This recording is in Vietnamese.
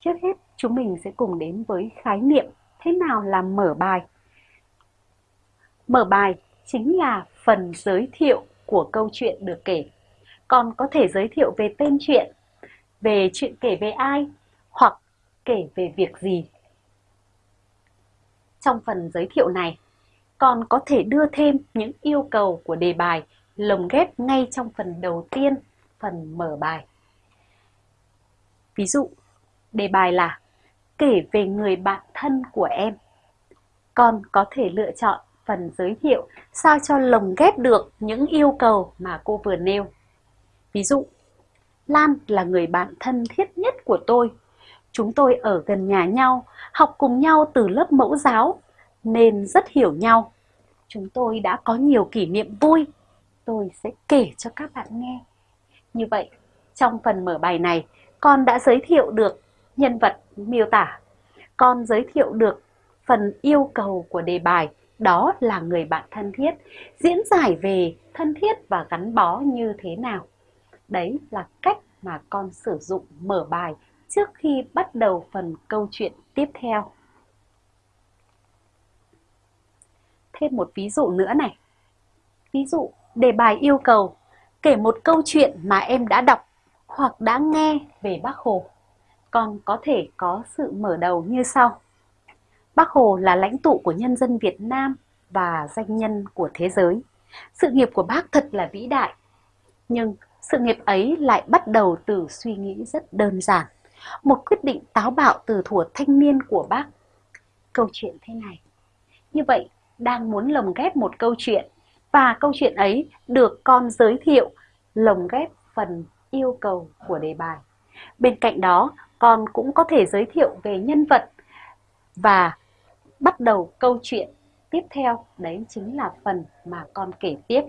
Trước hết, chúng mình sẽ cùng đến với khái niệm thế nào là mở bài. Mở bài chính là phần giới thiệu của câu chuyện được kể. Còn có thể giới thiệu về tên chuyện, về chuyện kể về ai, hoặc kể về việc gì. Trong phần giới thiệu này, còn có thể đưa thêm những yêu cầu của đề bài lồng ghép ngay trong phần đầu tiên, phần mở bài. Ví dụ, đề bài là kể về người bạn thân của em. Con có thể lựa chọn phần giới thiệu sao cho lồng ghép được những yêu cầu mà cô vừa nêu. Ví dụ, Lan là người bạn thân thiết nhất của tôi. Chúng tôi ở gần nhà nhau, học cùng nhau từ lớp mẫu giáo, nên rất hiểu nhau. Chúng tôi đã có nhiều kỷ niệm vui. Tôi sẽ kể cho các bạn nghe. Như vậy, trong phần mở bài này, con đã giới thiệu được nhân vật miêu tả. Con giới thiệu được phần yêu cầu của đề bài, đó là người bạn thân thiết, diễn giải về thân thiết và gắn bó như thế nào. Đấy là cách mà con sử dụng mở bài trước khi bắt đầu phần câu chuyện tiếp theo. Thêm một ví dụ nữa này. Ví dụ, đề bài yêu cầu kể một câu chuyện mà em đã đọc hoặc đã nghe về Bác Hồ. Còn có thể có sự mở đầu như sau. Bác Hồ là lãnh tụ của nhân dân Việt Nam và danh nhân của thế giới. Sự nghiệp của bác thật là vĩ đại. Nhưng sự nghiệp ấy lại bắt đầu từ suy nghĩ rất đơn giản. Một quyết định táo bạo từ thuở thanh niên của bác. Câu chuyện thế này. Như vậy, đang muốn lồng ghép một câu chuyện và câu chuyện ấy được con giới thiệu lồng ghép phần yêu cầu của đề bài. Bên cạnh đó, con cũng có thể giới thiệu về nhân vật và bắt đầu câu chuyện tiếp theo, đấy chính là phần mà con kể tiếp.